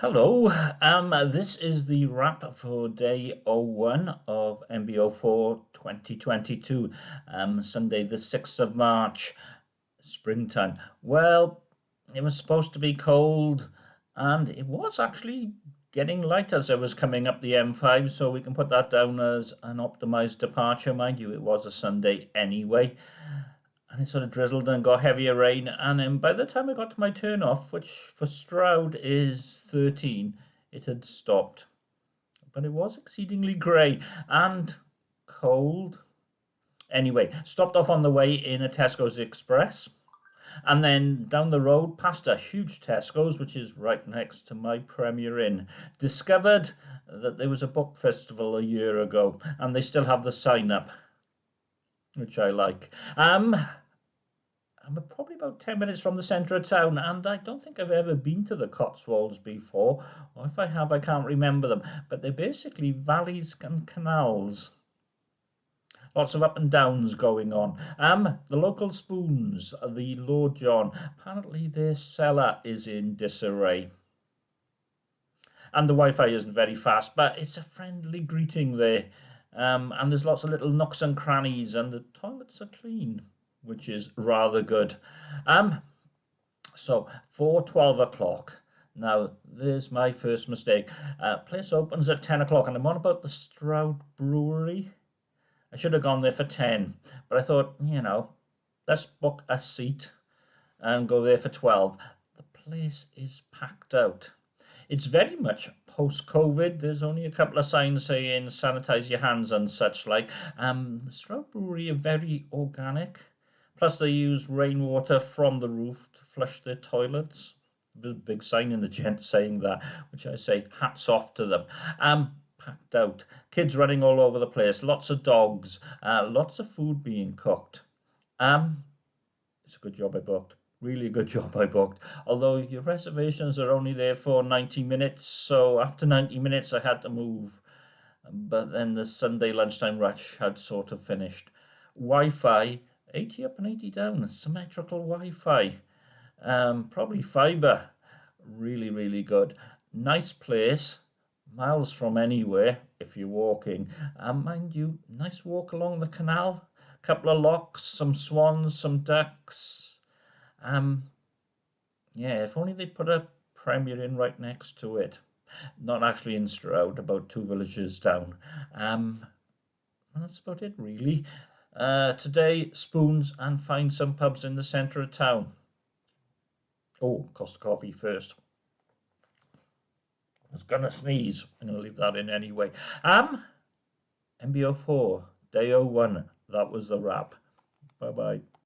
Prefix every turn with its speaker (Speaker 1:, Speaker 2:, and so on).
Speaker 1: Hello, um, this is the wrap for day 01 of MBO4 2022, um, Sunday the 6th of March, springtime. Well, it was supposed to be cold and it was actually getting light as I was coming up the M5, so we can put that down as an optimized departure, mind you, it was a Sunday anyway and it sort of drizzled and got heavier rain. And then by the time I got to my turn off, which for Stroud is 13, it had stopped. But it was exceedingly grey and cold. Anyway, stopped off on the way in a Tesco's Express. And then down the road, past a huge Tesco's, which is right next to my Premier Inn, discovered that there was a book festival a year ago, and they still have the sign up, which I like. Um, I'm probably about 10 minutes from the centre of town, and I don't think I've ever been to the Cotswolds before, or if I have, I can't remember them. But they're basically valleys and canals. Lots of up and downs going on. Um, the local spoons, the Lord John, apparently their cellar is in disarray. And the Wi-Fi isn't very fast, but it's a friendly greeting there. Um, and there's lots of little nooks and crannies, and the toilets are clean which is rather good. Um, so for 12 o'clock, now there's my first mistake. Uh, place opens at 10 o'clock, and I'm on about the Stroud Brewery. I should have gone there for 10, but I thought, you know, let's book a seat and go there for 12. The place is packed out. It's very much post-COVID. There's only a couple of signs saying sanitize your hands and such like. Um, Brewery are very organic. Plus, they use rainwater from the roof to flush their toilets. Big sign in the gent saying that, which I say hats off to them. Um, packed out, kids running all over the place, lots of dogs, uh, lots of food being cooked. Um, it's a good job I booked. Really good job I booked. Although your reservations are only there for 90 minutes, so after 90 minutes I had to move. But then the Sunday lunchtime rush had sort of finished. Wi-Fi 80 up and 80 down, symmetrical Wi-Fi, um, probably fiber, really, really good. Nice place, miles from anywhere if you're walking. And mind you, nice walk along the canal, couple of locks, some swans, some ducks. Um, yeah, if only they put a Premier Inn right next to it. Not actually in Stroud, about two villages down. Um, that's about it, really. Uh, today, spoons and find some pubs in the centre of town. Oh, Costa Coffee first. I was to sneeze. I'm to leave that in anyway. Um, MBO4, day 01. That was the wrap. Bye-bye.